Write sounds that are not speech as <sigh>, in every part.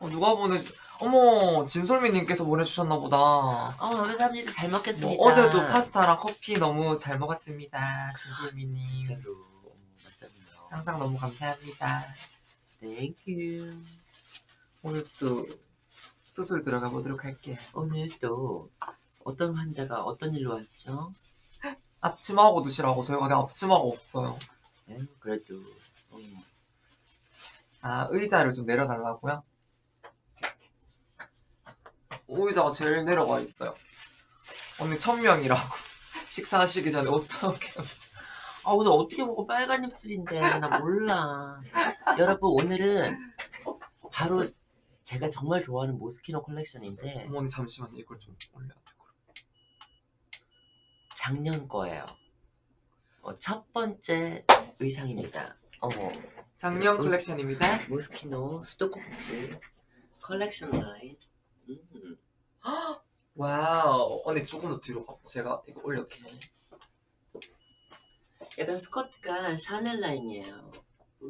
어, 누가 보내 어머 진솔미님께서 보내주셨나 보다 어, 감사합니다. 잘 먹겠습니다. 뭐, 어제도 파스타랑 커피 너무 잘 먹었습니다 진솔미님 진짜로. 어, 맞잖아요. 항상 너무 감사합니다 thank you. 오늘 또 수술 들어가 보도록 할게요 오늘 또 어떤 환자가 어떤 일로 왔죠? <laughs> 앞치마하고 드시라고 저희가 그냥 앞치마가 없어요 네, 그래도 어, 아 의자를 좀 내려달라고요? 의자가 제일 내려가 있어요 언니 천명이라고 <laughs> 식사하시기 전에 옷 사올게 아 오늘 어떻게 먹어 빨간 입술인데 나 몰라. 여러분 오늘은 바로 제가 정말 좋아하는 모스키노 컬렉션인데 어머니 잠시만요 이걸 좀 올려야 돼 작년 거예요. 어, 첫 번째 의상입니다. 어머 작년 음. 컬렉션입니다 모스키노 수도꼭지 컬렉션 라인. 음. wow 언니 조금 더 뒤로 가 제가 이거 올려드릴게요 약간 스커트가 샤넬 라인이에요.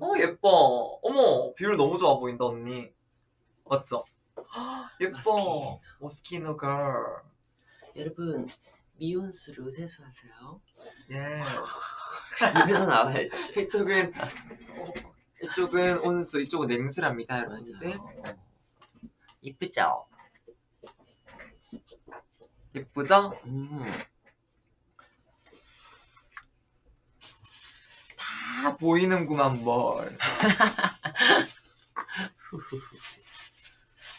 어 예뻐 어머 비율 너무 좋아 보인다 언니 맞죠? <gasps> 예뻐. 모스키노 girl 여러분 미온수로 세수하세요. 예. 입에서 <laughs> 나와야지. 이쪽은 어, 이쪽은 온수 이쪽은 냉수랍니다 여러분들. 이쁘죠? 예쁘죠? 음. 다 보이는구만 뭘. <laughs>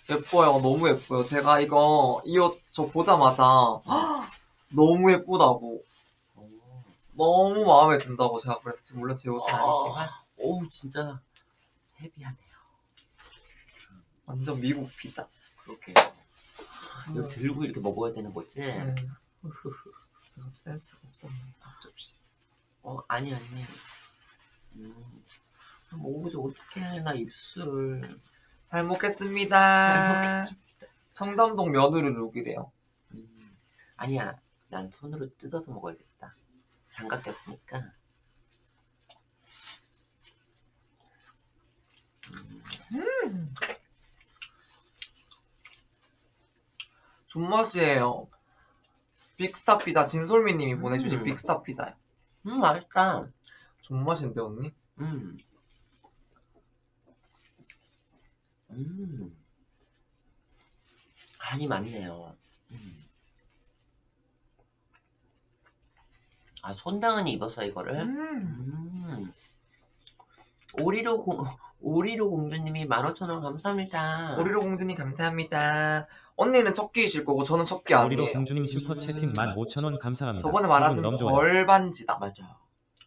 예뻐요. 너무 예뻐요. 제가 이거 이 옷 저 보자마자 <gasps> 너무 예쁘다고. 오, 너무 마음에 든다고 제가 그랬어요. 물론 제 옷은 아니지만. 오 진짜 헤비하네요. 완전 미국 피자. 그렇게 이거 들고 이렇게 먹어야 되는 거지? <laughs> 음. 제가 센스가 없었네 앞접시 어 아니 아니. 음. 먹어보자 어떡해 나 입술. 잘 먹겠습니다 잘 먹겠습니다. 청담동 며느리 룩이래요 음. 아니야 난 손으로 뜯어서 먹어야겠다. 장갑 꼈으니까. 존맛이에요 빅스타 피자 진솔미님이 보내주신 음. 빅스타 피자요 음 맛있다. 존맛인데 언니? 음. 음. 간이 많네요. 음. 아, 손당은이 입어서 이거를? 음. 음. 오리로 공, <laughs> 오리로 공주님이 15,000원 감사합니다. 오리로 공주님 감사합니다 언니는 첫 끼이실 거고 저는 첫 끼 아니에요 공주님 슈퍼 채팅 15,000원 감사합니다. 저번에 말하신. 벌반지다 맞아.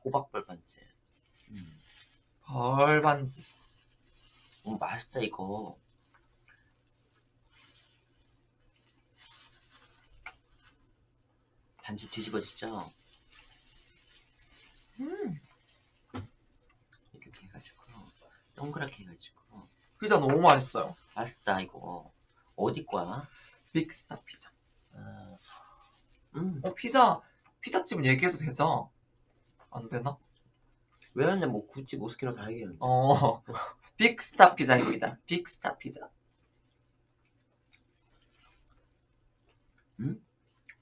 호박 벌 반지. 음. 벌반지 오, 맛있다, 이거. 반지 뒤집어지죠? 음. 이렇게 해가지고 동그랗게 해가지고 피자 너무 맛있어요 맛있다 이거 어디 거야? 빅스타 피자 아, 음 어 피자 피자집은 얘기해도 되죠? 안 되나? 왜 하냐 뭐 굳이 모스키노 다 얘기했는데 어 <laughs> 빅스타 피자입니다 빅스타 피자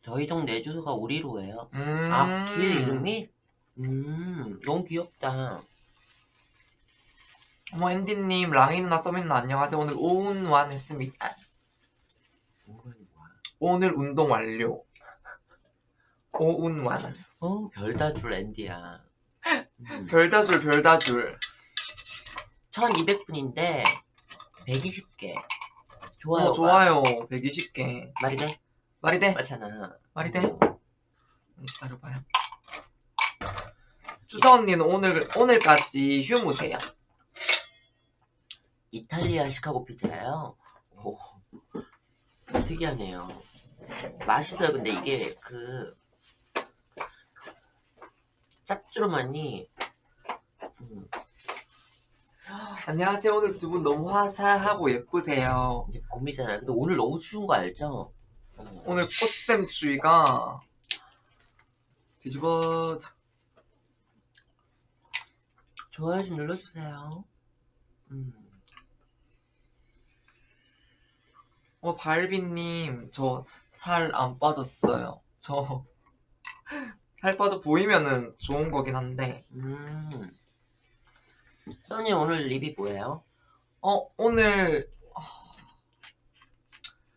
저희 동네 주소가 오리로예요 음. 아길 이름이? 음 너무 귀엽다 어머 앤디님 랑이 누나 서민 누나 안녕하세요 오늘 오운완 했습니다? 오늘 운동 완료 오운완 어 별다줄 앤디야 음. 별다줄 별다줄 1200분인데 120개 좋아요 어, 좋아요 120개 말이 돼? 말이 돼? 맞잖아 말이 돼? 어. 기다려봐요 주자 언니는 오늘, 오늘까지 휴무세요 이탈리아 시카고 피자예요. 오, 특이하네요. 맛있어요. 근데 이게 그 짭조름하니 음, 안녕하세요 오늘 두 분 너무 화사하고 예쁘세요 이제 봄이잖아요. 근데 오늘 너무 추운 거 알죠? 어, 오늘 꽃샘추위가 뒤집어 좋아요 좀 눌러주세요. 음. 어, 발비님, 저 살 안 빠졌어요. 저 <laughs> 살 빠져 보이면은 좋은 거긴 한데, 음. 써니 오늘 립이 뭐예요? 어, 오늘, 어,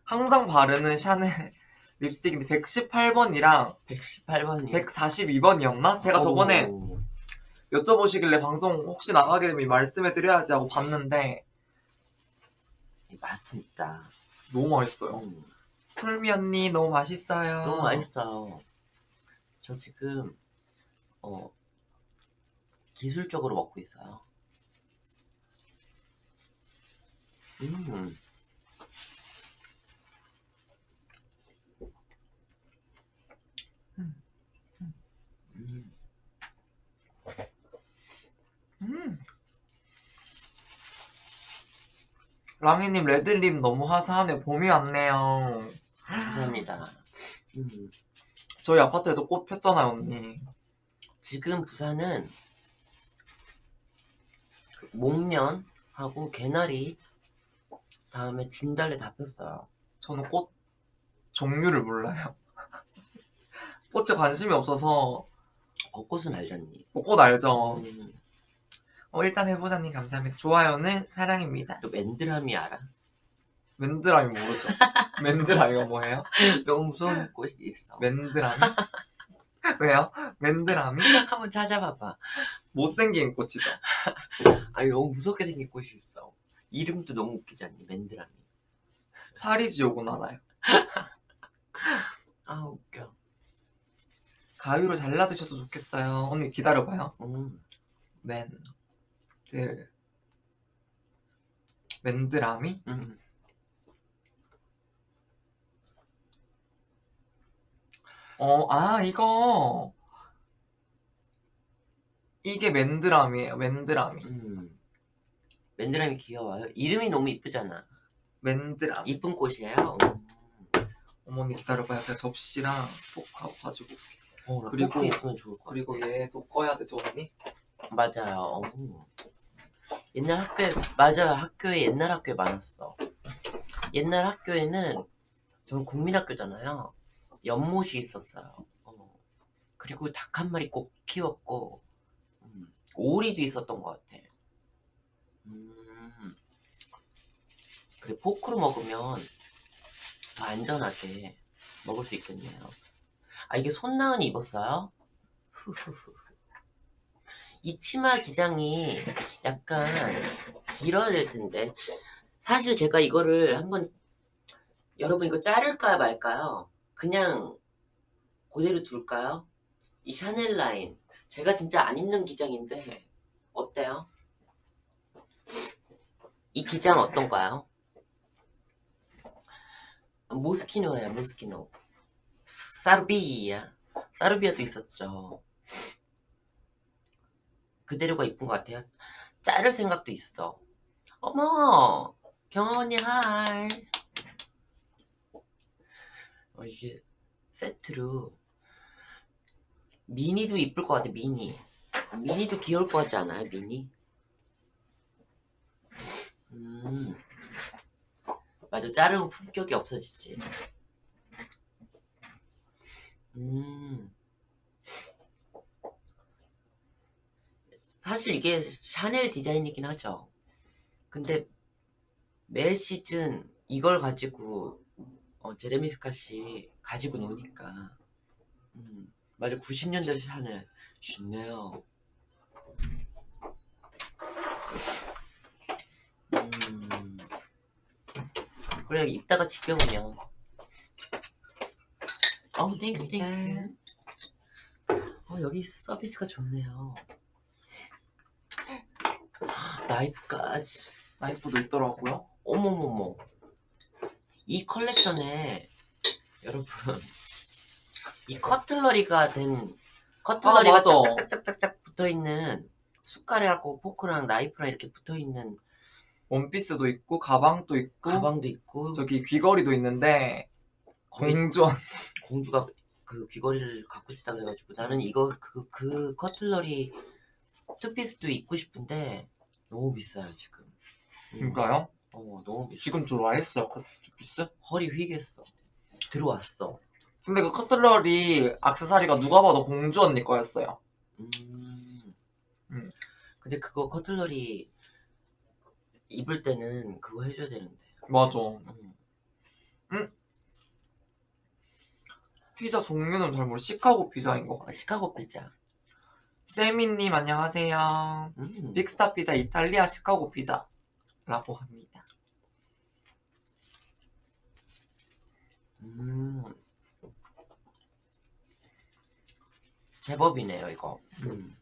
항상 바르는 샤넬 <laughs> 립스틱인데 118번이랑 118번이. 142번이었나? 제가 저번에 여쭤보시길래 방송 혹시 나가게 되면 말씀해 드려야지 하고 봤는데, 맛은 있다. 너무 맛있어요. 음. 솔미 언니, 너무 맛있어요. 너무 맛있어. 저 지금 어 기술적으로 먹고 있어요. 음. 음. 음. 랑이님 레드립 너무 화사하네 봄이 왔네요 감사합니다. 음. 저희 아파트에도 꽃 폈잖아요 언니 지금 부산은 그 목련하고 개나리 다음에 진달래 다 폈어요. 저는 꽃 종류를 몰라요 <laughs> 꽃에 관심이 없어서 벚꽃은 알잖니. 꽃 알죠 음, 어, 일단 해보자님 감사합니다 좋아요는 사랑입니다 또 맨드라미 알아? 맨드라미 모르죠 <laughs> 맨드라미가 뭐예요? 너무 무서운 꽃이 있어. 맨드라미? <laughs> 왜요? 맨드라미? <laughs> 한번 찾아봐봐. 못생긴 꽃이죠 아니 너무 무섭게 생긴 꽃이 있어. 이름도 너무 웃기지 않니? 맨드라미. 파리지옥은 알아요 아 웃겨. 가위로 잘라 드셔도 좋겠어요 언니 기다려봐요 음. 맨 들 맨드라미? 음. 어, 아 이거 이게 맨드라미예요 맨드라미 음. 맨드라미 귀여워요. 이름이 너무 이쁘잖아. 맨드라미 이쁜 꽃이에요. 음. 어머니 기다려봐요 제가 접시랑 포크하고 가지고 올게요. 어, 나 그리고- 있으면 좋을 것 같아. 그리고 얘도 꺼야 되죠 언니? 맞아요. 음. 옛날 학교에 맞아요. 학교에 옛날 학교에 많았어. 옛날 학교에는 전 국민학교잖아요. 연못이 있었어요. 어. 그리고 닭 한 마리 꼭 키웠고 음. 오리도 있었던 것 같아. 음. 그래 포크로 먹으면 더 안전하게 먹을 수 있겠네요. 아 이게 손나은이 입었어요? <laughs> 후후후. 이 치마 기장이 약간 길어야 될 텐데 사실 제가 이거를 한번 여러분 이거 자를까 말까요? 그냥 그대로 둘까요? 이 샤넬 라인 제가 진짜 안 입는 기장인데 어때요? 이 기장 어떤가요? 모스키노예요 모스키노 사르비아 사르비아도 있었죠 그대로가 이쁜 것 같아요. 자를 생각도 있어. 어머, 경아 언니 하이. 어, 이게 세트로 미니도 이쁠 것 같아. 미니. 미니도 귀여울 것 같지 않아요? 미니. 음, 맞아. 자르면 품격이 없어지지. 음. 사실 이게 샤넬 디자인이긴 하죠. 근데 매 시즌 이걸 가지고 어, 제레미 스캇이 가지고 노니까. 음, 맞아. 90년대 샤넬. 좋네요. 음, 그래 입다가 지겨우면. 어 thank you thank you 어 여기 서비스가 좋네요. 나이프까지. 나이프도 있더라고요 어머머머. 이 컬렉션에 여러분 이 cutlery가 된 cutlery가 아, 맞아. 짝짝짝짝짝 붙어 있는 숟가락하고 포크랑 나이프랑 이렇게 붙어 있는 원피스도 있고 가방도 있고 가방도 있고 저기 귀걸이도 있는데 공주한 공주가 그 귀걸이를 갖고 싶다 그래가지고 나는 이거 그, 그 cutlery 투피스도 입고 싶은데 너무 비싸요 지금. 음. 그러니까요 어 너무 비싸. 지금 좋아했어요 커트피스? 허리 휘겠어. 들어왔어. 근데 그 cutlery 악세사리가 누가 봐도 공주 언니 거였어요 음. 음. 근데 그거 cutlery 입을 때는 그거 해줘야 되는데. 맞아 음. 피자 종류는 잘 모르 시카고 피자인 거 아, 시카고 피자. 세미님 안녕하세요 음. 빅스타 피자 이탈리아 시카고 피자라고 합니다 음. 제법이네요 이거. 음.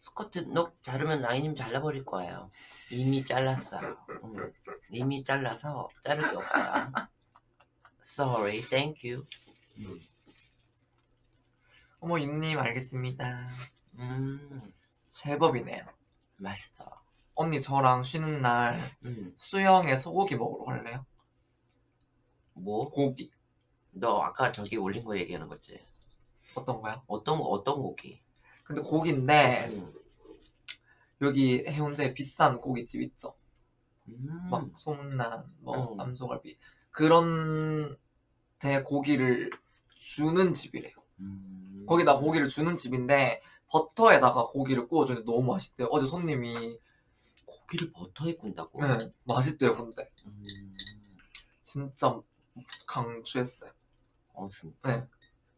스커트 녹 자르면 라인님 잘라버릴 거예요. 이미 잘랐어요. 음. 이미 잘라서 자를 게 없어요. <laughs> Sorry, thank you. 음. 어머 윤님 알겠습니다 음, 제법이네요 맛있어. 언니 저랑 쉬는 날 음, 수영에 소고기 먹으러 갈래요? 뭐? 고기 너 아까 저기 올린 거 얘기하는 거지? 어떤 거요? 어떤 거 어떤 고기? 근데 고기인데 음, 여기 해운대 비싼 고깃집 있죠 음, 막 소문난 뭐 음. 남소갈비 그런 데 고기를 주는 집이래요 음. 거기다 고기를 주는 집인데 버터에다가 고기를 구워주는데 너무 맛있대요 어제 손님이 고기를 버터에 굽다고? 네, 맛있대요 근데 음, 진짜 강추했어요 어 진짜. 네.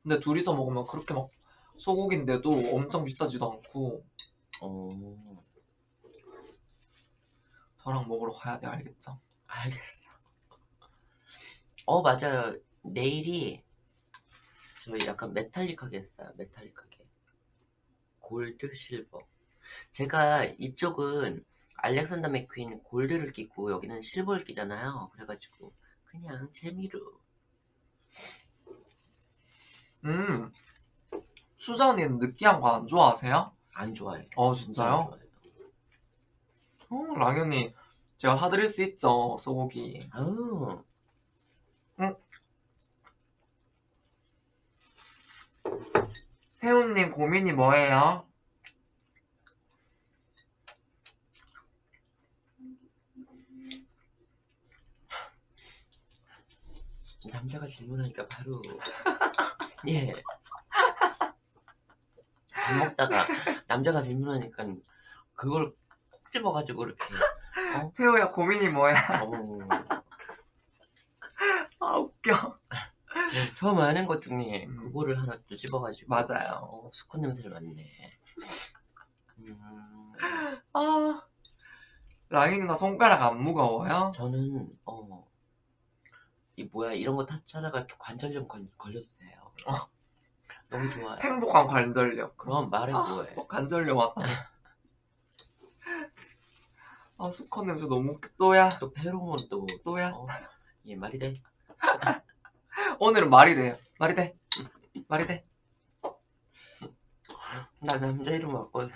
근데 둘이서 먹으면 그렇게 막 소고기인데도 엄청 비싸지도 않고 어, 저랑 먹으러 가야 돼요 알겠죠? 알겠어. 어 맞아요. 내일이 저 약간 메탈릭하게 했어요. 메탈릭하게. 골드, 실버. 제가 이쪽은 알렉산더 맥퀸 골드를 끼고 여기는 실버를 끼잖아요. 그래가지고 그냥 재미로. 음 수정님 느끼한 거 안 좋아하세요? 안 좋아해. 어 진짜 진짜요? 좋아해요. 어, 랑현이 제가 사드릴 수 있죠 소고기 아우. 태훈님 고민이 뭐예요? 남자가 질문하니까 바로 <laughs> 예. 밥 먹다가 남자가 질문하니까 그걸 콕 집어가지고 이렇게 태호야 고민이 뭐야? 어머 아 웃겨 처음 하는 것 중에 음. 그거를 하나 또 집어가지고. 맞아요. 어, 수컷 냄새를 맡네. 음, 아. 랑이 누나 손가락 안 무거워요? 저는 어, 이 뭐야 이런 거 타- 찾아가 이렇게 관절염 걸, 걸려도 돼요. 어. 너무 좋아요. 행복한 관절력 그럼 말해 아, 뭐해. 어, 관절력 왔다. 아 수컷 냄새 너무 웃겨. 또야? 또 페로몬 또. 또야? 어, 예 말이 돼 <laughs> 오늘은 말이 돼요. 말이 돼. 말이 돼. 나 남자 이름 바꿔.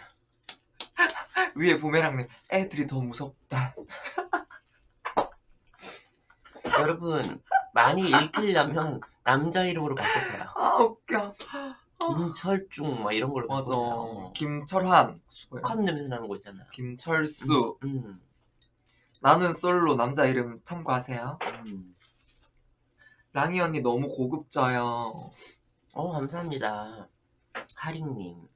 <laughs> 위에 부메랑님 애들이 더 무섭다. <laughs> 여러분 많이 읽히려면 남자 이름으로 바꾸세요. 아 웃겨. 김철중 막 이런 걸로 맞아. 바꾸세요. 김철한. 수고해요. 컵 냄새 나는 거 있잖아. 김철수. 음, 나는 솔로 남자 이름 참고하세요. 음. 랑이 언니 너무 고급져요. 어 감사합니다. 하링님.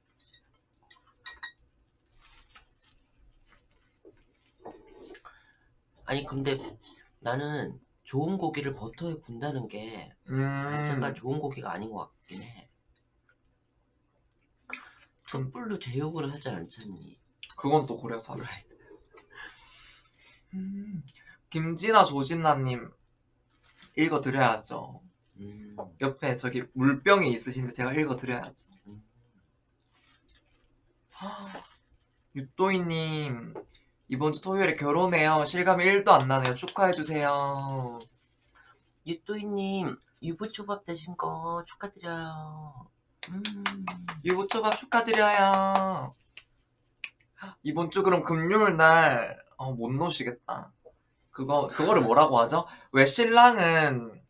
아니 근데 나는 좋은 고기를 버터에 군다는 게음 자체가 좋은 고기가 아닌 것 같긴 해. 숯불로 제육을 하지 않잖니. 그건 또 그래요 사실 음, 김진아 조진나님 읽어드려야죠. 음, 옆에 저기 물병이 있으신데 제가 읽어드려야죠. 음. <gasps> 유또이님 이번 주 토요일에 결혼해요. 실감이 1도 안 나네요. 축하해주세요. 유또이님 유부초밥 되신 거 축하드려요. 음. 유부초밥 축하드려요. 이번 주 그럼 금요일 날 어, 못 노시겠다 그거 그거를 뭐라고 하죠? 왜 신랑은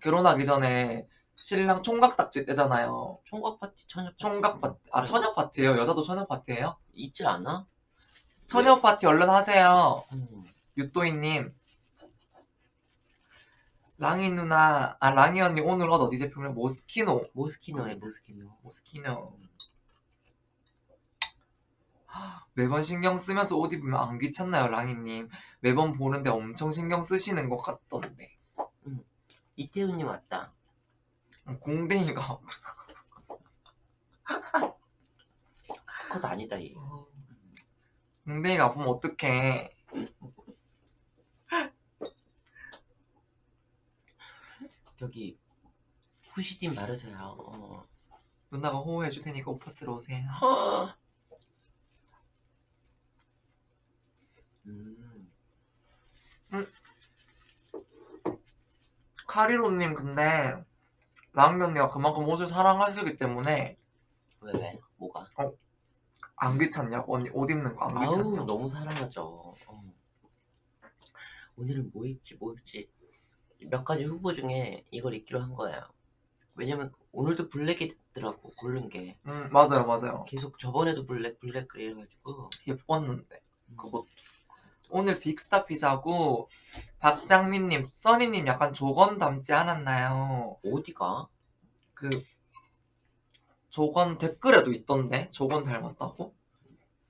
결혼하기 전에 신랑 총각 딱지 떼잖아요. 총각 파티 처녀 파티 총각 파티. 아 처녀 파티예요? 여자도 처녀 파티예요? 있지 않아? 처녀 파티 얼른 하세요. 음. 유또이 님. 랑이 누나, 아 랑이 언니 오늘 옷 어디 제품이요? 모스키노. 모스키노에 모스키노 모스키노. 매번 신경 쓰면서 옷 입으면 안 귀찮나요, 랑이님? 매번 보는데 엄청 신경 쓰시는 것 같던데. 이태훈님 왔다 음, 공댕이가 컷 아니다 얘 공댕이가 아프면 어떡해. 저기 후시딘 바르세요 어. 누나가 호호해줄 테니까 오빠 쓰러 오세요. 음. 카리로님 근데 랑이 언니가 그만큼 옷을 사랑하시기 때문에 왜 왜? 뭐가? 안 귀찮냐고 언니 옷 입는 거안 아우 귀찮냐고 너무 사랑하죠 어. 오늘은 뭐 입지 뭐 입지 몇 가지 후보 중에 이걸 입기로 한 거예요 왜냐면 오늘도 블랙이더라고 고른 게 음 맞아요 맞아요 계속 저번에도 블랙 블랙 그래가지고 예뻤는데 음. 그것도 오늘 빅스타 피자고 박장민님 써니님 약간 조건 닮지 않았나요 어디가? 그 조건 댓글에도 있던데 조건 닮았다고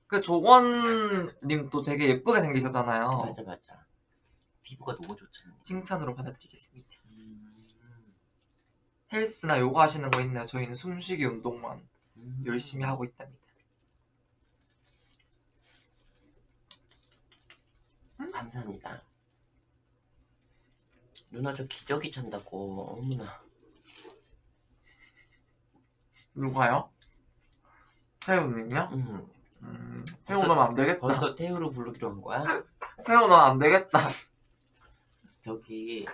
그 조건님도 되게 예쁘게 생기셨잖아요 맞아 맞아 피부가 너무 좋잖아 칭찬으로 받아드리겠습니다 음. 헬스나 요가 하시는 거 있나요? 저희는 숨쉬기 운동만 음. 열심히 하고 있답니다. 감사합니다 누나 저 기저귀 찬다고 어머나 누가요? 태우님요? 음. 음, 태우면 안 되겠다. 벌써 태우로 부르기로 한 거야? <laughs> 태우면 안 되겠다. 저기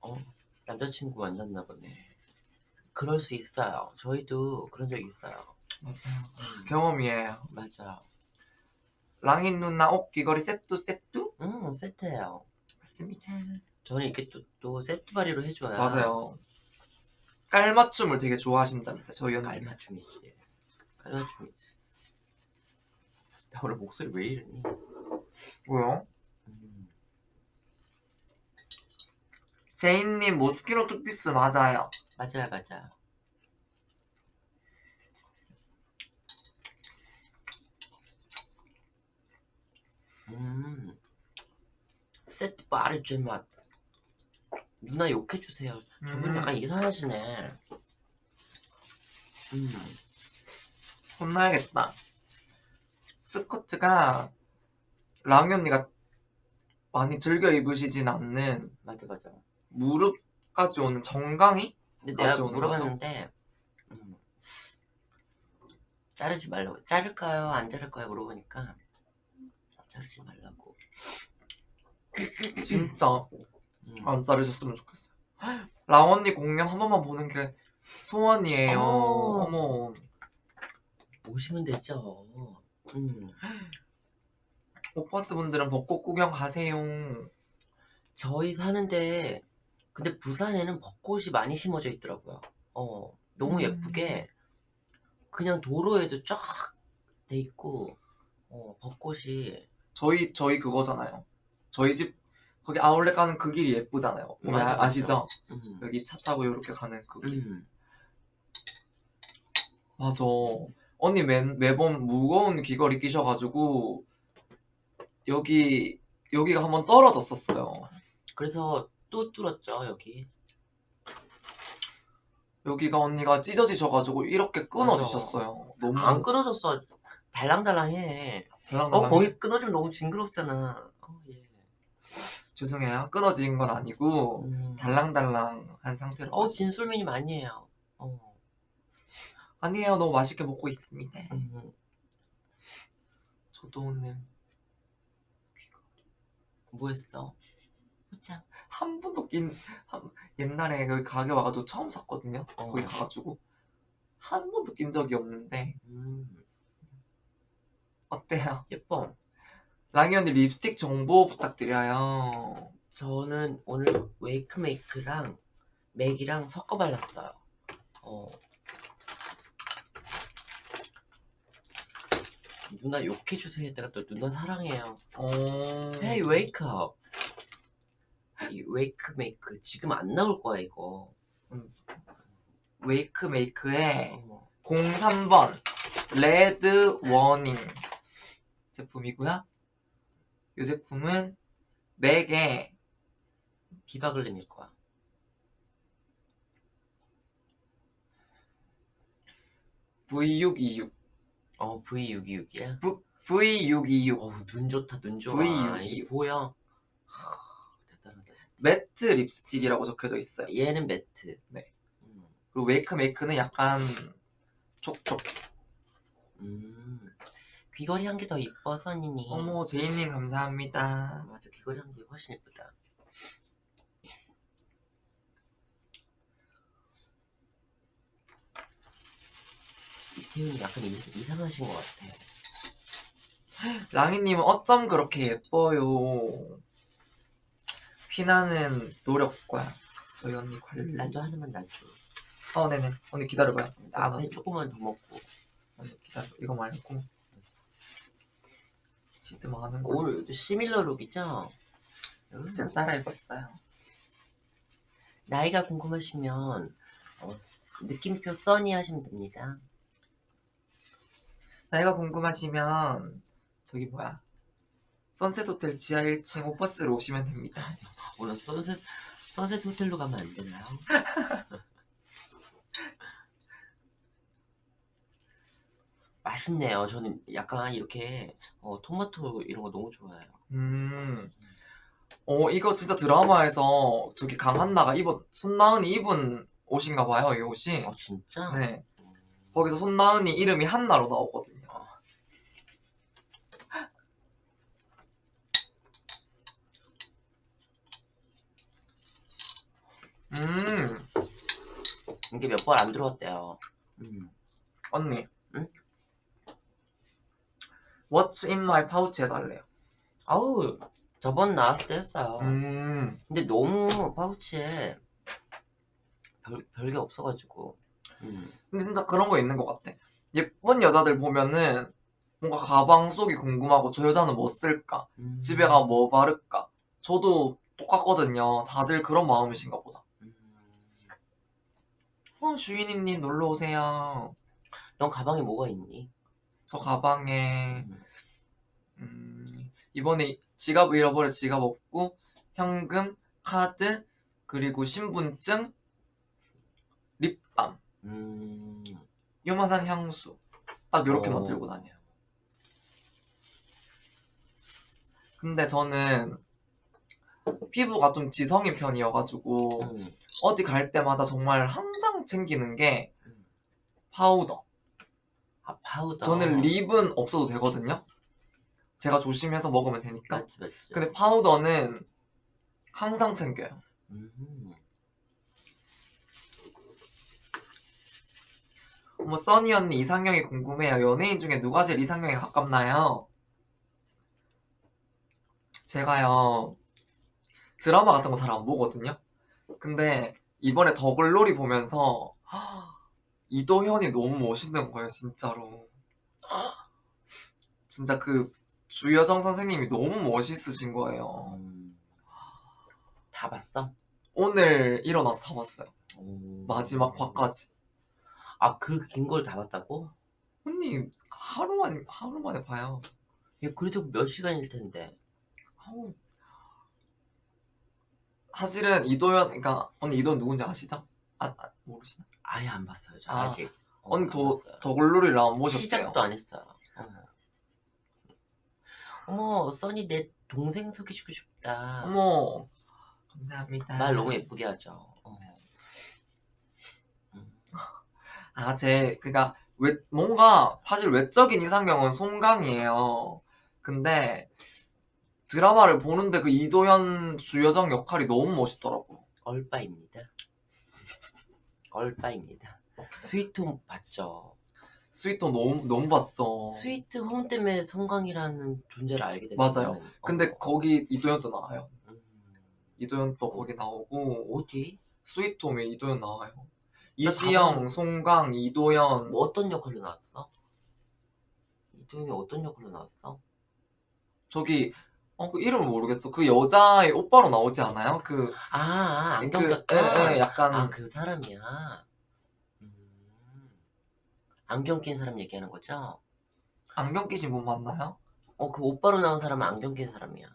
어 남자친구 만났나 보네 그럴 수 있어요 저희도 그런 적 있어요 맞아요. 경험이에요. 맞아 랑인 누나 옷 귀걸이 세트 세트? 음 세트예요 맞습니다. 저는 이렇게 또, 또 세트 발이로 해줘야 맞아요. 깔맞춤을 되게 좋아하신답니다. 저희 언니. 깔맞춤이지 깔맞춤이지 나 오늘 목소리 왜 이러니 뭐요? 음. 제인님 모스키노 투피스 맞아요. 맞아요 맞아요 음. 세트 바르 제맛. 누나 욕해주세요. 저분 음, 약간 이상하시네. 음. 혼나야겠다. 스커트가 랑이 언니가 많이 즐겨 입으시진 않는 맞아 맞아. 무릎까지 오는 정강이? 근데 내가 물어봤는데 음, 자르지 말라고. 자를까요? 안 자를까요 물어보니까 자르지 말라고 진짜 음. 안 자르셨으면 좋겠어요. 랑 언니 공연 한 번만 보는 게 소원이에요. 어머. 어머. 오시면 되죠 음. 오빠스 분들은 벚꽃 구경 가세요. 저희 사는데 근데 부산에는 벚꽃이 많이 심어져 있더라고요 어 너무 음. 예쁘게 그냥 도로에도 쫙 돼 있고 어 벚꽃이 저희 저희 그거잖아요. 저희 집 거기 아울렛 가는 그 길이 예쁘잖아요. 맞아, 맞아. 아시죠? 음. 여기 차 타고 이렇게 가는 그 길. 음. 맞아. 언니 매, 매번 무거운 귀걸이 끼셔가지고 여기 여기가 한번 떨어졌었어요. 그래서 또 뚫었죠 여기 여기가 언니가 찢어지셔가지고 이렇게 끊어주셨어요. 너무 안 끊어졌어 달랑달랑해 달랑달랑. 어 거기 끊어지면 너무 징그럽잖아 어, 예. 죄송해요. 끊어진 건 아니고 음. 달랑달랑한 상태로. 어 진솔민이 아니에요 어. 아니에요. 너무 맛있게 먹고 있습니다. 음. 저도 오늘 뭐 했어? 호짱 한 번도 낀 한- 옛날에 여기 가게 와가지고 처음 샀거든요. 어. 거기 가가지고 한 번도 낀 적이 없는데 음. 어때요? <laughs> 예뻐 랑이 언니 립스틱 정보 부탁드려요. 저는 오늘 웨이크메이크랑 맥이랑 섞어 발랐어요. 어. 누나 욕해주세요 했다가 또 누나 사랑해요. 어... Hey, wake up. 이 웨이크 메이크 지금 안 나올 거야 이거. 웨이크 메이크의 어. 03번 Red Warning 제품이고요. 이 제품은 맥에 비바글림일 거야. V626 어 V626이야. V626 어우 눈 좋다 눈 좋아. V626. 이 보여. 대단하다. 매트 립스틱이라고 적혀져 있어요. 얘는 매트. 네. 음. 그리고 웨이크 메이크는 약간 촉촉. 음. 귀걸이 한 개 더 이뻐 써니니. 어머 제이님 감사합니다. 맞아 귀걸이 한 개 훨씬 예쁘다. 이태훈이 약간 이, 이상하신 것 같아. 랑이님은 어쩜 그렇게 예뻐요. 피나는 노력과 저희 언니 관리. 나도 하나만 놔줘. 어 네네. 언니 기다려봐요. 앞에 조금만 더 먹고. 언니 기다려. 이거 말고 치즈 많은 거. 오늘 시밀러 룩이죠? 음. 제가 따라 입었어요. 나이가 궁금하시면 어, 느낌표 써니 하시면 됩니다. 나이가 궁금하시면 저기 뭐야 선셋 호텔 지하 1층 오퍼스로 오시면 됩니다. 오늘 선셋 선셋 호텔로 가면 안 되나요? <laughs> 맛있네요. 저는 약간 이렇게 어, 토마토 이런 거 너무 좋아해요. 음. 어 이거 진짜 드라마에서 저기 강한나가 입은 손나은이 입은 옷인가 봐요 이 옷이. 아 진짜? 네. 음. 거기서 손나은이 이름이 한나로 나오거든요. 음 이게 몇 번 안 들어왔대요. 음. 언니. 응? What's in my pouch 해달래요. 아우 저번 나왔을 때 했어요. 음. 근데 너무 파우치에 별, 별게 없어가지고 음. 근데 진짜 그런 거 있는 것 같아. 예쁜 여자들 보면은 뭔가 가방 속이 궁금하고 저 여자는 뭐 쓸까? 음. 집에 가 뭐 바를까? 저도 똑같거든요. 다들 그런 마음이신가 보다. 음. 어, 주인님 놀러 오세요. 넌 가방에 뭐가 있니? 저 가방에 음. 음, 이번에 지갑 잃어버려 지갑 없고 현금, 카드, 그리고 신분증, 립밤, 음. 요만한 향수 딱 이렇게만 어. 들고 다녀요. 근데 저는 피부가 좀 지성인 편이어가지고 음. 어디 갈 때마다 정말 항상 챙기는 게 음. 파우더. 아 파우더. 저는 lip은 없어도 되거든요. 제가 조심해서 먹으면 되니까. 맞지 맞지. 근데 파우더는 항상 챙겨요. 음. 어머 써니 언니 이상형이 궁금해요. 연예인 중에 누가 제일 이상형에 가깝나요? 제가요 드라마 같은 거 잘 안 보거든요. 근데 이번에 더글로리 보면서 이도현이 너무 멋있는 거예요, 진짜로. 진짜 그 주여정 선생님이 너무 멋있으신 거예요. 음. 다 봤어? 오늘 일어나서 다 봤어요. 오. 마지막 화까지. 아 그 긴 걸 다 봤다고? 언니 하루 만에 하루 만에 봐요. 야, 그래도 몇 시간일 텐데. 아우. 사실은 이도현, 그러니까 언니 이도현 누군지 아시죠? 아, 아 모르시나? 아예 안 봤어요. 저 아. 어, 언니 안더 봤어요. 더글로리를 안 보셨대요. 시작도 안 했어요. 어머. 어머, 써니 내 동생 소개시키고 싶다. 어머 감사합니다. 말 너무 예쁘게 하죠. 어. 아, 제 그러니까 외, 뭔가 사실 외적인 이상형은 송강이에요. 근데 드라마를 보는데 그 이도현 주여정 역할이 너무 멋있더라고. 얼빠입니다. 얼빠입니다. 스위트홈 봤죠. 스위터 너무 너무 봤죠. 스위트홈 때문에 성광이라는 존재를 알게 됐어요. 맞아요. 근데 어. 거기 이도현도 나와요. 음. 이도현 또 거기 나오고 어디? 스위트홈에 이도현 나와요. 이시영, 송강, 이도현. 뭐 어떤 역할로 나왔어? 이동이 어떤 역할로 나왔어? 저기 어 그 이름을 모르겠어. 그 여자의 오빠로 나오지 않아요? 그 아, 아 안경 그. 예, 예, 약간 아, 그 사람이야. 음. 안경 낀 사람 얘기하는 거죠? 안경 끼신 분 맞나요? 어, 그 오빠로 나온 사람은 안경 낀 사람이야.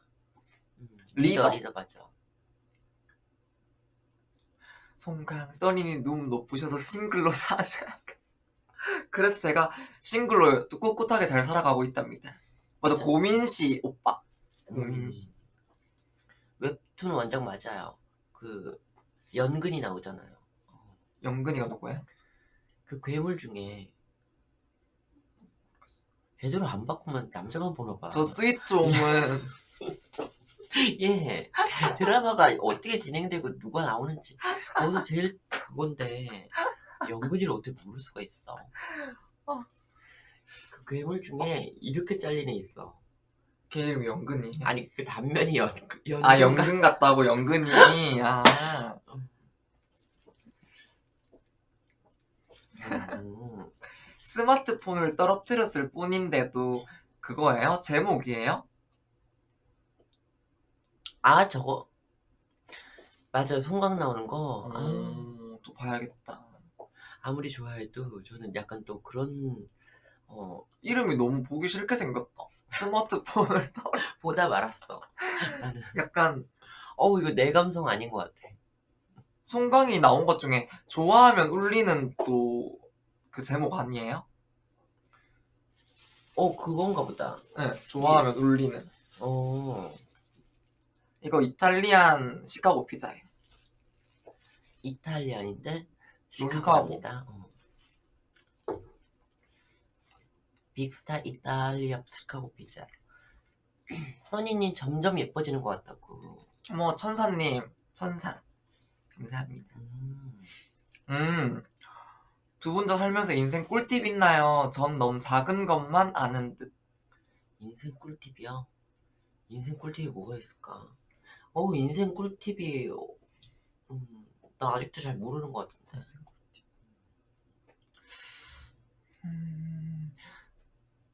음, 리더. 리더 맞아. 송강, 써니님 눈 높으셔서 싱글로 <laughs> 사셔야겠어. 그래서 제가 싱글로 또 꿋꿋하게 잘 살아가고 있답니다. 맞아, 고민씨 오빠. 음. 웹툰 원작 맞아요. 그 연근이 나오잖아요. 영근이가 누구예요? 그 괴물 중에 제대로 안 바꾸면 남자만 보나 봐. 저 스위트홈은 <laughs> 예. 드라마가 어떻게 진행되고 누가 나오는지 거기서 제일 그건데 연근이를 어떻게 모를 수가 있어. 어. 그 괴물 중에 이렇게 잘린 애 있어. 걔 영근이에요. 아니 그 단면이 연, 연아 영근 같다고 영근이. 아 음. 스마트폰을 떨어뜨렸을 뿐인데도 그거예요? 제목이에요? 아 저거 맞아요 송강 나오는 거 아, 음, 또 봐야겠다. 아무리 좋아해도 저는 약간 또 그런 어 이름이 너무 보기 싫게 생겼다. 스마트폰을 <laughs> 떨 보다 말았어 나는 약간 어우 이거 내 감성 아닌 것 같아 송강이 나온 것 중에 좋아하면 울리는 또 그 제목 아니에요? 어 그건가 보다 네, 좋아하면 울리는. 어 이거 이탈리안 시카고 피자예요. 이탈리안인데 시카고. 시카고입니다 어. 빅스타 이탈리아 시카고 피자 써니님 점점 예뻐지는 것 같다고 뭐 천사님, 천사 감사합니다. 음. 음, 두 분 다 살면서 인생 꿀팁 있나요? 전 너무 작은 것만 아는 듯. 인생 꿀팁이요? 인생 꿀팁이 뭐가 있을까? 어 인생 꿀팁이 음, 나 아직도 잘 모르는 것 같은데 음,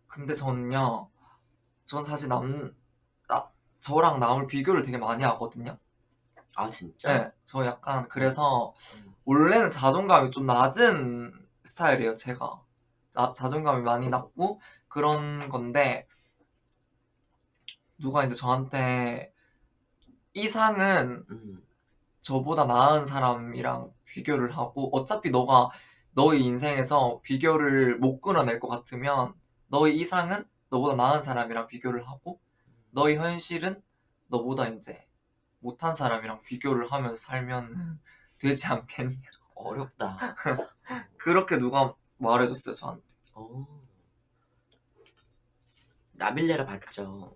근데 저는요, 전 사실 남, 나, 저랑 남을 비교를 되게 많이 하거든요. 아 진짜? 네, 저 약간 그래서 음. 원래는 자존감이 좀 낮은 스타일이에요, 제가. 나, 자존감이 많이 낮고 그런 건데 누가 이제 저한테 이상은 음. 저보다 나은 사람이랑 비교를 하고 어차피 너가 너의 인생에서 비교를 못 끊어낼 것 같으면 너의 이상은 너보다 나은 사람이랑 비교를 하고 너의 현실은 너보다 이제 못한 사람이랑 비교를 하면서 살면 되지 않겠냐 어렵다 <laughs> 그렇게 누가 말해줬어요 저한테 어. 나빌레라 봤죠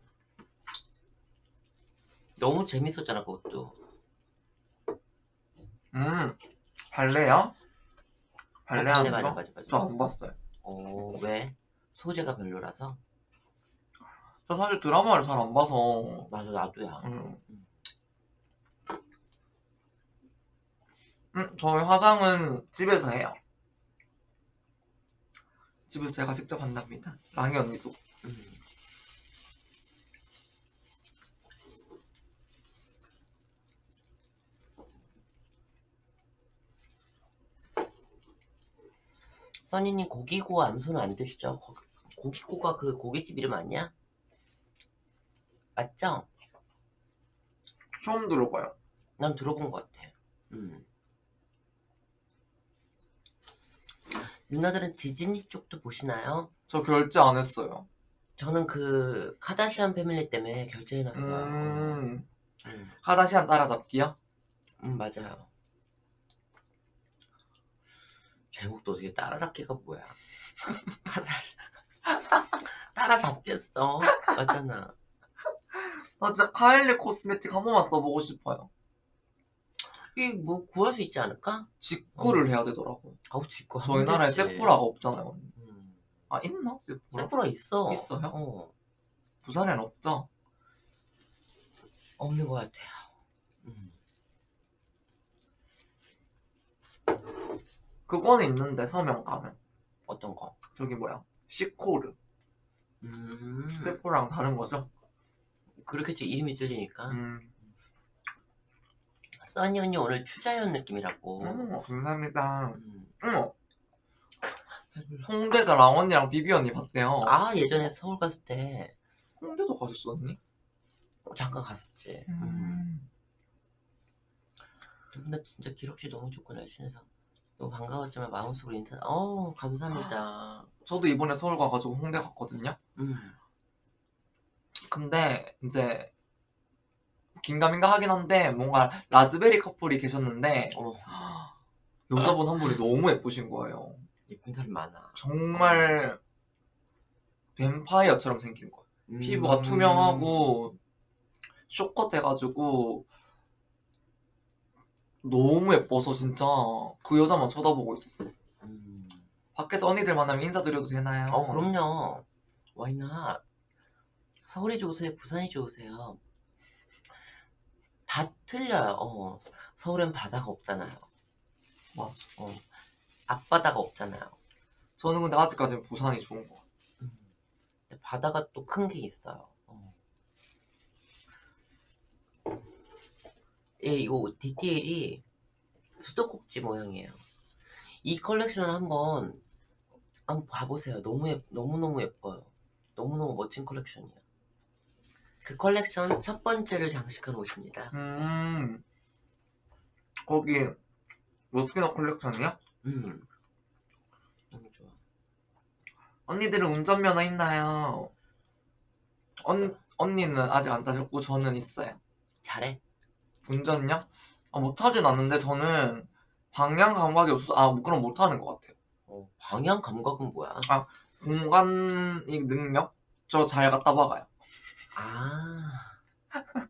너무 재밌었잖아 그것도 음 발레요? 발레 어, 하는 맞아 거? 맞아 맞아 저안 봤어요 어 왜? 소재가 별로라서? 저 사실 드라마를 잘 안 봐서 맞아 나도야 음. 음, 저희 화장은 집에서 해요. 집에서 제가 직접 한답니다. 랑이 언니도. 음. 써니님 고기고 암소는 안 드시죠? 거- 고기고가 그 고깃집 이름 아니야? 맞죠? 처음 들어봐요. 난 들어본 것 같아. 음. 누나들은 디즈니 쪽도 보시나요? 저 결제 안 했어요. 저는 그 카다시안 패밀리 때문에 결제해놨어요. 음, 음. 카다시안 따라잡기요? 음, 맞아요. 제목도 어떻게 따라잡기가 뭐야? <laughs> 따라잡겠어. 맞잖아. 나 진짜 카일리 코스메틱 한 번만 써보고 싶어요. 이뭐 구할 수 있지 않을까? 직구를 해야 되더라고. 아우 직구 저희 나라에 세포라가 없잖아요. 음. 아, 있나? 세포라? 세포라 있어. 있어요? 어. 부산엔 없죠? 없는 것 같아요. 음. 그거는 있는데 서명 가면 어떤 거? 저기 뭐야 시코르 음, 세포랑 다른 거죠? 그렇겠죠. 이름이 들리니까. 음, 써니 언니 오늘 추자연 느낌이라고. 음 감사합니다. 음. 음. 홍대에서 랑 언니랑 비비 언니 봤대요. 아 예전에 서울 갔을 때 홍대도 가셨어 언니? 잠깐 갔었지. 음. 두분다 진짜 기록지 너무 좋고 날씬해서 너무 반가웠지만 마음속으로 인사. 어 감사합니다. 저도 이번에 서울 가가지고 홍대 갔거든요. 음. 근데 이제 긴가민가 하긴 한데 뭔가 라즈베리 커플이 계셨는데 어 여자분 한 분이 너무 예쁘신 거예요. 예쁜 사람 많아. 정말 뱀파이어처럼 생긴 거예요. 음. 피부가 투명하고 쇼컷 해가지고 너무 예뻐서 진짜 그 여자만 쳐다보고 있었어. 음. 밖에서 언니들 만나면 인사드려도 되나요? 어 그럼요. 와이나 서울이 좋으세요? 부산이 좋으세요? 다 틀려요. 어, 서울엔 바다가 없잖아요. 맞아. 어, 앞바다가 없잖아요. 저는 근데 아직까지는 부산이 좋은 것 같아요. 음. 바다가 또 큰 게 있어요. 어. 예, 이거 디테일이 수도꼭지 모양이에요. 이 컬렉션을 한번 한번 봐보세요. 너무 예, 너무 너무 예뻐요. 너무 너무 멋진 컬렉션이에요. 그 컬렉션 첫 번째를 장식한 옷입니다. 음, 거기 로스키너 컬렉션이야? 음, 너무 좋아. 언니들은 운전면허 있나요? 언, 언니는 아직 안 따셨고 저는 있어요. 잘해. 운전요? 아, 못하진 않는데 저는 방향 감각이 없어서 아 그럼 못하는 것 같아요. 어, 방향 감각은 뭐야? 공간 이 능력 저 잘 갖다 박아요. 아, <laughs>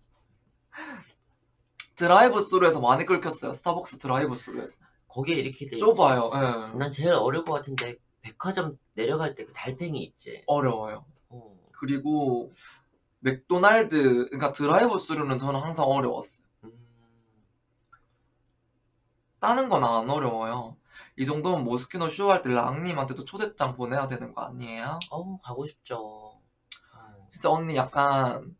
drive-through에서 많이 긁혔어요. 스타벅스 drive-through에서 거기에 이렇게 돼. 좁아요. 예. 난 제일 어려울 것 같은데 백화점 내려갈 때 그 달팽이 있지. 어려워요. 어. 그리고 맥도날드 그러니까 drive-through는 저는 항상 어려웠어요. 음, 따는 건 안 어려워요. 이 정도면 모스키노 쇼 할 때 랑님한테도 초대장 보내야 되는 거 아니에요? 어우 가고 싶죠. 어. 진짜 언니 약간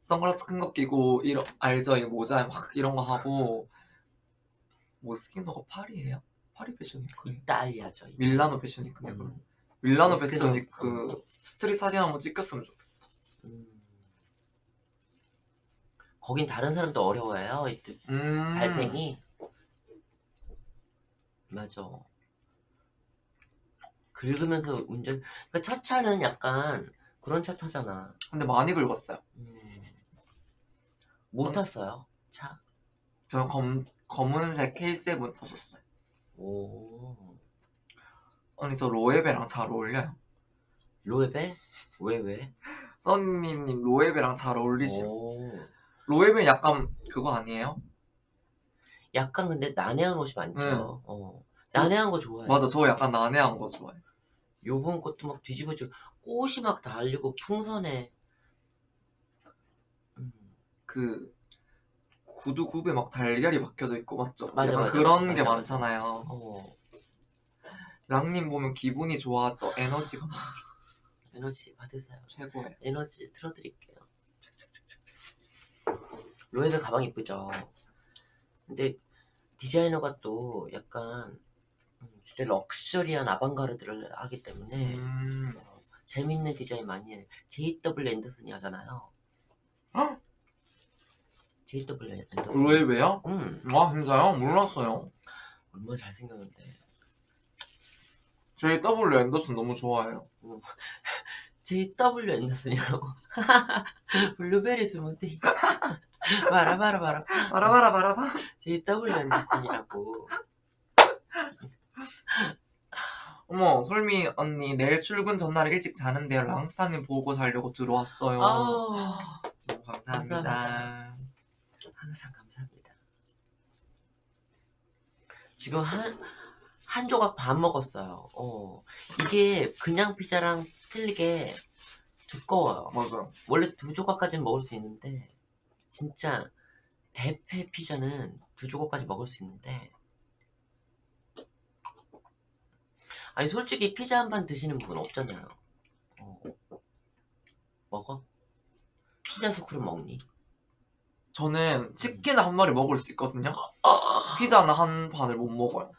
선글라스 큰 거 끼고 이런 알죠? 이 모자에 막 이런 거 하고 모스키노가 파리예요? 파리 fashion week 이탈리아죠. 이탈리아. 밀라노 fashion week네 그럼 음, 밀라노 모스키노. fashion week street 사진 한번 찍혔으면 좋겠다 음. 거긴 다른 사람도 어려워해요. 이 음. 달팽이. 맞아. 긁으면서 운전. 그러니까 첫 차는 약간 그런 차 타잖아. 근데 많이 긁었어요 음. 못 어? 탔어요. 차. 저는 검, 검은색 K7 탔었어요 오. 언니 저 로에베랑 잘 어울려요 로에베? 왜 왜? 써니님 로에베랑 잘 어울리심 오. 로에베 약간 그거 아니에요? 약간 근데 난해한 옷이 많죠. 어. 난해한 거 좋아해. 맞아 저 약간 난해한 거 좋아해 요번 것도 막 뒤집어지고 꽃이 막 달리고 풍선에. 음. 그 구두 굽에 막 달걀이 박혀져 있고 맞죠? 맞아, 약간 맞아. 그런 맞아, 게 맞아. 많잖아요. 어. 랑님 보면 기분이 좋아져 에너지가 에너지 받으세요. 최고예요. 에너지 틀어드릴게요. 로에베 가방 이쁘죠? 근데 디자이너가 또 약간 음, 진짜 럭셔리한 아방가르드를 하기 때문에 음, 어, 재밌는 디자인 많이 해. JW 앤더슨이 하잖아요. 헉? JW 앤더슨. 로에베요? 음, 와 진짜요? 몰랐어요. 얼마나 잘생겼는데. JW 앤더슨 너무 좋아해요. JW 앤더슨이라고. <laughs> 블루베리 스무디. 봐라 봐라. 바라바라 바라바. JW 앤더슨이라고. 어머 솔미 언니 내일 출근 전날 일찍 자는데요. 랑스타님 보고 자려고 들어왔어요. 아, 너무 감사합니다. 감사합니다. 항상 감사합니다. 지금 한, 한 조각 반 먹었어요. 어. 이게 그냥 피자랑 틀리게 두꺼워요. 맞아. 원래 두 조각까지는 먹을 수 있는데, 진짜 대패 피자는 두 조각까지 먹을 수 있는데, 아니 솔직히 피자 한 판 드시는 분 없잖아요. 어. 먹어? 피자 스쿨은 먹니? 저는 치킨 한 마리 먹을 수 있거든요. 아, 피자는 한 판을 못 먹어요.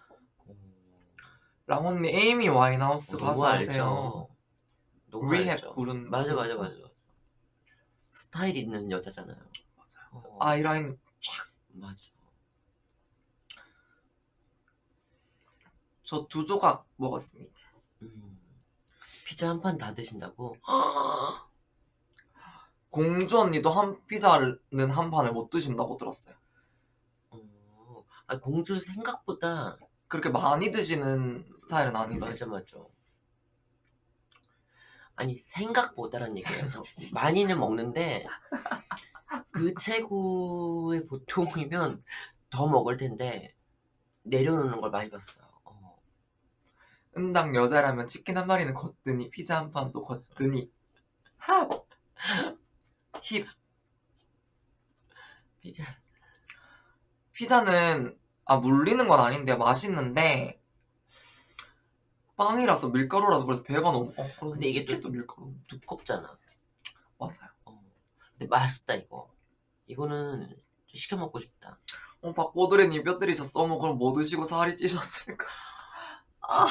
음, 랑언니 에이미 와인하우스 누구 가수? 하세요. 누구 리헵? 부른 맞아 맞아 맞아 맞아. 스타일 있는 여자잖아요. 맞아요. 어, 아이라인 맞아. 저 두 조각 먹었습니다. 음. 피자 한 판 다 드신다고? <gasps> 공주 언니도 한 피자는 한 판을 못 드신다고 들었어요. 어, 아 공주 생각보다 그렇게 많이 드시는 스타일은 아니세요. 맞아 맞아. 아니 생각보다란 얘기예요. 저 많이는 먹는데 그 최고의 보통이면 더 먹을 텐데 내려놓는 걸 많이 봤어요. 어. 은당 여자라면 치킨 한 마리는 걷더니 피자 한 판도 걷더니 합! 힙! 피자 피자는 아 물리는 건 아닌데 맛있는데 빵이라서 밀가루라서 그래서 배가 너무 어 근데 이게 또- 밀가루 두껍잖아. 맞아요. 어. 근데 맛있다 이거. 이거는 좀 시켜 먹고 싶다. 어 박보드레님 뼈들이 저 써먹으면 뭐 드시고 살이 찌셨을까? 아